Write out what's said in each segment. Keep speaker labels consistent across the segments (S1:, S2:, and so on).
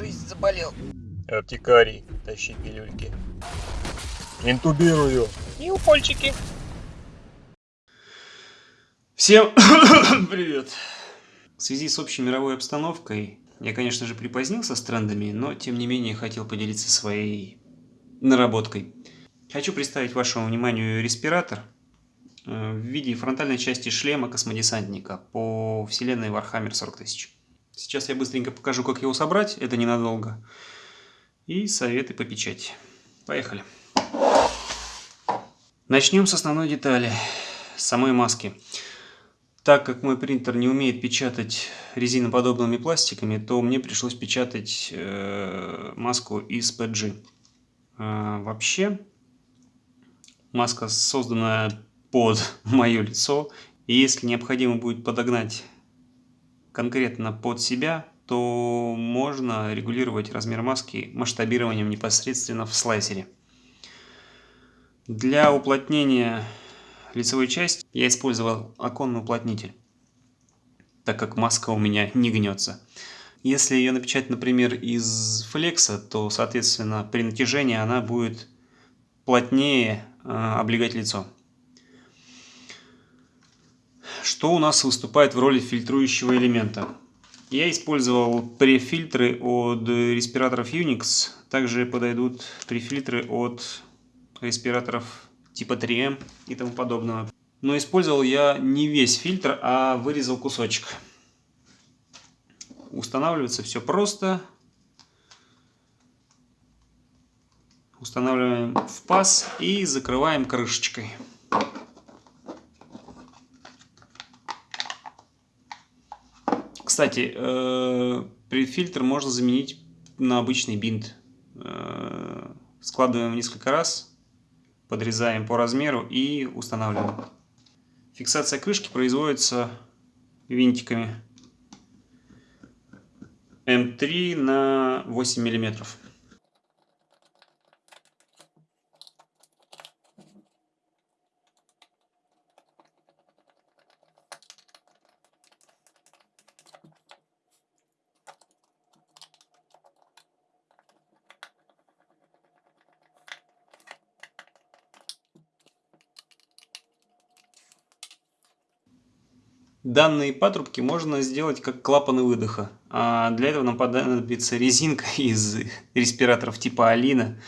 S1: весь заболел.
S2: Аптекарий, тащи пилюльки. Интубирую.
S1: И укольчики.
S3: Всем привет! В связи с общей мировой обстановкой, я, конечно же, припозднился с трендами, но, тем не менее, хотел поделиться своей наработкой. Хочу представить вашему вниманию респиратор э, в виде фронтальной части шлема космодесантника по вселенной Warhammer 40 тысяч. Сейчас я быстренько покажу, как его собрать, это ненадолго. И советы по печати. Поехали. Начнем с основной детали, самой маски. Так как мой принтер не умеет печатать резиноподобными пластиками, то мне пришлось печатать э, маску из PG. Э, вообще, маска создана под мое лицо, и если необходимо будет подогнать конкретно под себя, то можно регулировать размер маски масштабированием непосредственно в слайсере. Для уплотнения лицевой части я использовал оконный уплотнитель, так как маска у меня не гнется. Если ее напечатать, например, из флекса, то, соответственно, при натяжении она будет плотнее э, облегать лицо. Что у нас выступает в роли фильтрующего элемента? Я использовал префильтры от респираторов Unix. Также подойдут префильтры от респираторов типа 3M и тому подобного. Но использовал я не весь фильтр, а вырезал кусочек. Устанавливается все просто. Устанавливаем в паз и закрываем крышечкой. Кстати, э, фильтр можно заменить на обычный бинт. Э, складываем несколько раз, подрезаем по размеру и устанавливаем. Фиксация крышки производится винтиками М3 на 8 миллиметров. Данные патрубки можно сделать как клапаны выдоха. А для этого нам понадобится резинка из респираторов типа Алина,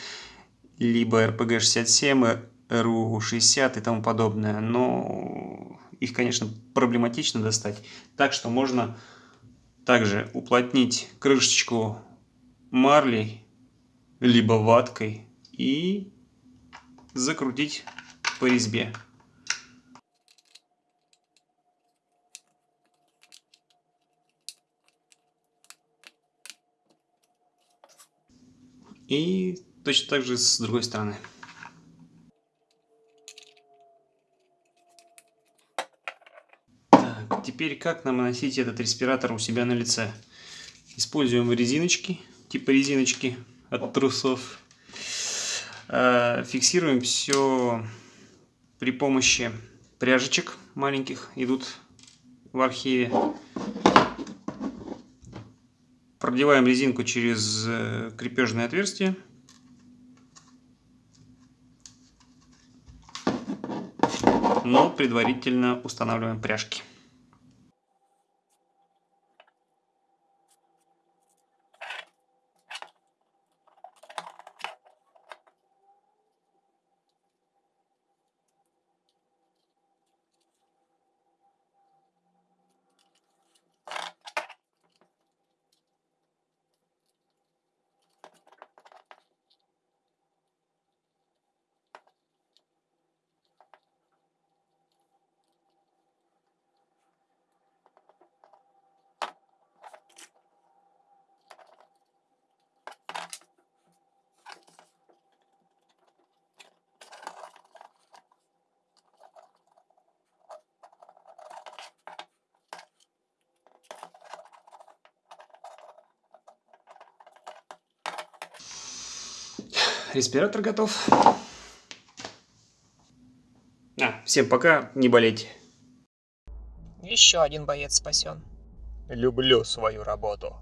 S3: либо RPG-67, RU-60 и тому подобное. Но их, конечно, проблематично достать. Так что можно также уплотнить крышечку марлей, либо ваткой и закрутить по резьбе. И точно так же с другой стороны. Так, теперь как нам наносить этот респиратор у себя на лице? Используем резиночки, типа резиночки от трусов. А, фиксируем все при помощи пряжечек маленьких, идут в архиве. Продеваем резинку через э, крепежное отверстие. Но предварительно устанавливаем пряжки. Респиратор готов. А, всем пока, не болейте.
S1: Еще один боец спасен.
S2: Люблю свою работу.